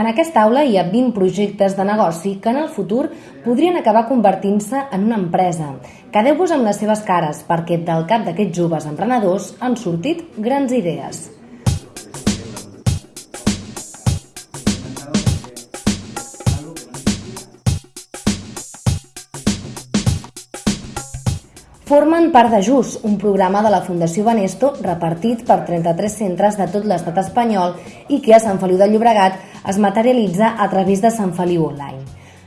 En aquesta aula hi ha 20 projectes de negoci que en el futur podrien acabar convertint-se en una empresa. Quedeu-vos amb les seves cares perquè del cap d'aquests joves emprenedors han sortit grans idees. Formen part de JUS, un programa de la Fundació Banesto repartit per 33 centres de tot l'estat espanyol i que a Sant Feliu de Llobregat es materialitza a través de Sant Feliu Online.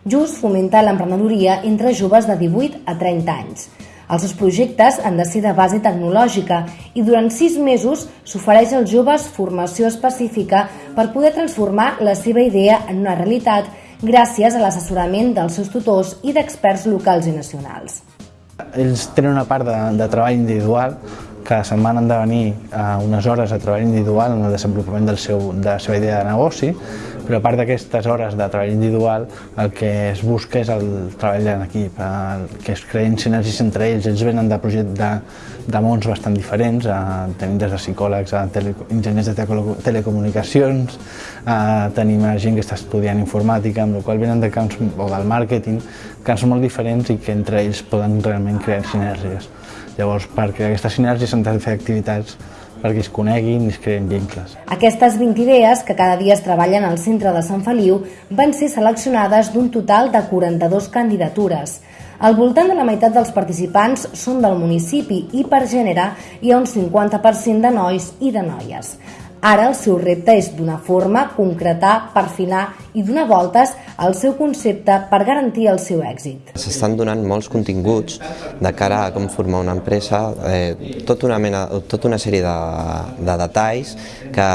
JUS fomenta l'emprenedoria entre joves de 18 a 30 anys. Els seus projectes han de ser de base tecnològica i durant sis mesos s'ofereix als joves formació específica per poder transformar la seva idea en una realitat gràcies a l'assessorament dels seus tutors i d'experts locals i nacionals. Ells tenen una part de, de treball individual que se'n van han de venir a unes hores de treball individual en el desenvolupament del seu, de la seva idea de negoci, però a part d'aquestes hores de treball individual el que es busca és el treball en equip, el, que es creïn sinergies entre ells. Ells venen de projectes de, de mons bastant diferents, eh, tenim des de psicòlegs a tele, enginyers de telecomunicacions, eh, tenim gent que està estudiant informàtica, amb la qual venen de camps o del màrqueting, camps molt diferents i que entre ells poden realment crear sinergies. Llavors, per crear aquestes sinergies s'han de fer activitats perquè es coneguin i es creen vincles. Aquestes 20 idees, que cada dia es treballen al centre de Sant Feliu, van ser seleccionades d'un total de 42 candidatures. Al voltant de la meitat dels participants són del municipi i per gènere hi ha un 50% de nois i de noies. Ara el seu repte és donar forma, concretar, perfilar i donar voltes al seu concepte per garantir el seu èxit. S'estan donant molts continguts de cara a com formar una empresa, eh, tota, una mena, tota una sèrie de, de detalls que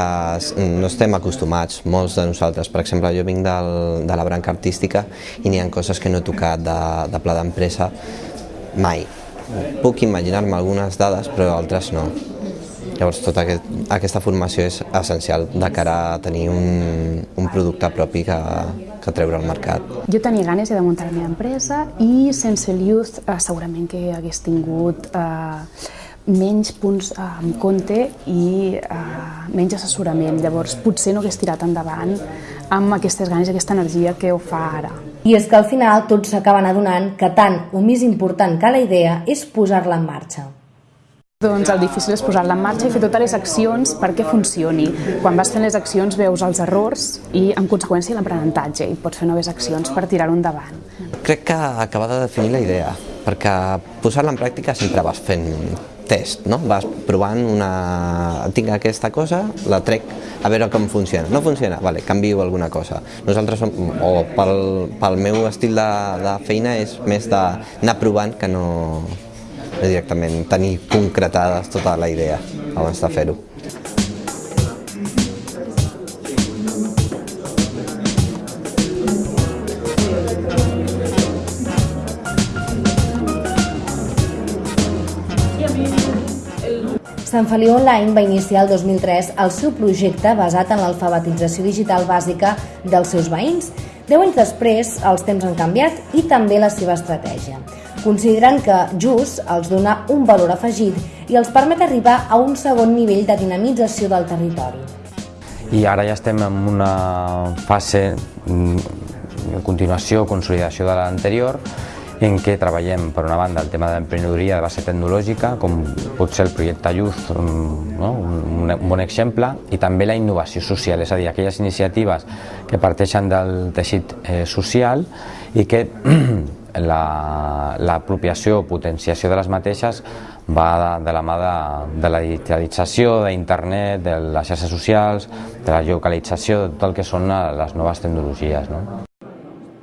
no estem acostumats, molts de nosaltres. Per exemple, jo vinc del, de la branca artística i n'hi ha coses que no he tocat de, de pla d'empresa mai. Puc imaginar-me algunes dades, però altres no. Llavors, tota aquest, aquesta formació és essencial de cara a tenir un, un producte propi que, que treure al mercat. Jo tenia ganes de muntar la meva empresa i sense el Youth eh, segurament que hagués tingut eh, menys punts eh, en compte i eh, menys assessorament. Llavors, potser no hagués tirat endavant amb aquestes ganes i aquesta energia que ho fa ara. I és que al final tots s'acaben adonant que tant o més important que la idea és posar-la en marxa. Doncs el difícil és posar-la en marxa i fer totes les accions perquè funcioni. Quan vas fent les accions veus els errors i, en conseqüència, l'aprenentatge i pots fer noves accions per tirar-ho endavant. Crec que acaba de definir la idea, perquè posar-la en pràctica sempre vas fent test, no? Vas provant una... tinc aquesta cosa, la trec a veure com funciona. No funciona? Vale, canvio alguna cosa. Nosaltres, som, o pel, pel meu estil de, de feina, és més d'anar provant que no, directament tenir concretades tota la idea abans de fer-ho. Sant Feliu Online va iniciar el 2003 el seu projecte basat en l'alfabetització digital bàsica dels seus veïns. Deu anys després, els temps han canviat i també la seva estratègia consideren que just els dona un valor afegit i els permet arribar a un segon nivell de dinamització del territori. I ara ja estem en una fase mm, de continuació, consolidació de l'anterior, en què treballem, per una banda, el tema de l'emprenedoria de base tecnològica, com pot ser el projecte Youth, no? un, un bon exemple, i també la innovació social, és a dir, aquelles iniciatives que parteixen del teixit eh, social i que l'apropiació la, o potenciació de les mateixes va de, de la mà de, de la digitalització, d'internet, de les xarxes socials, de la geocalització, de tot el que són les noves tecnologies. No?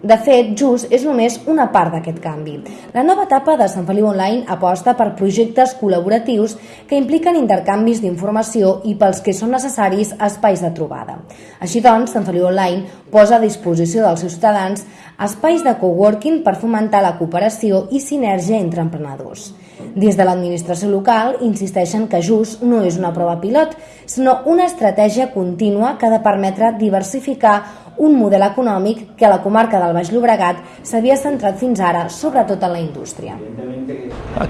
De fet, Just és només una part d'aquest canvi. La nova etapa de Sant Feliu Online aposta per projectes col·laboratius que impliquen intercanvis d'informació i pels que són necessaris espais de trobada. Així doncs, Sant Feliu Online posa a disposició dels seus ciutadans espais de coworking per fomentar la cooperació i sinergia entre emprenedors. Des de l'administració local insisteixen que Just no és una prova pilot, sinó una estratègia contínua que ha de permetre diversificar un model econòmic que a la comarca del Baix Llobregat s'havia centrat fins ara sobretot en la indústria.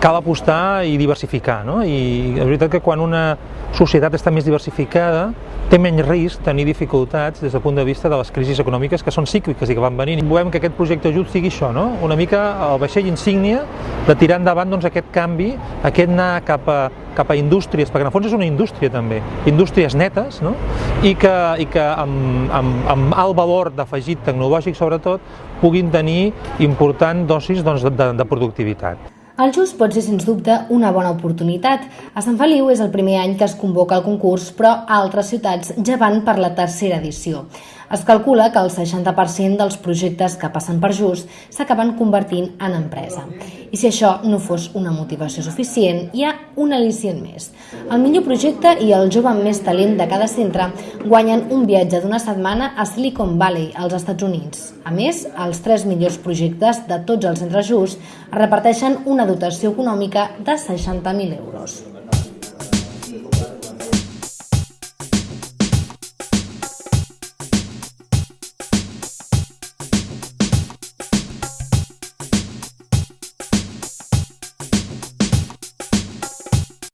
Cal apostar i diversificar, no? i és veritat que quan una societat està més diversificada té menys risc tenir dificultats des del punt de vista de les crisis econòmiques que són cícliques i que van venint. Volem que aquest projecte ajut sigui això, no? una mica el vaixell insígnia de tirar endavant doncs, aquest canvi, aquest anar cap a, cap a indústries, perquè en el fons és una indústria també, indústries netes, no? i que, i que amb, amb, amb alt valor d'afegit tecnològic sobretot puguin tenir important dosis doncs, de, de productivitat. El Just pot ser, sens dubte, una bona oportunitat. A Sant Feliu és el primer any que es convoca el concurs, però altres ciutats ja van per la tercera edició. Es calcula que el 60% dels projectes que passen per Just s'acaben convertint en empresa. I si això no fos una motivació suficient, hi ha un al·licient més. El millor projecte i el jove més talent de cada centre guanyen un viatge d'una setmana a Silicon Valley, als Estats Units. A més, els tres millors projectes de tots els centres Just reparteixen una dotació econòmica de 60.000 euros.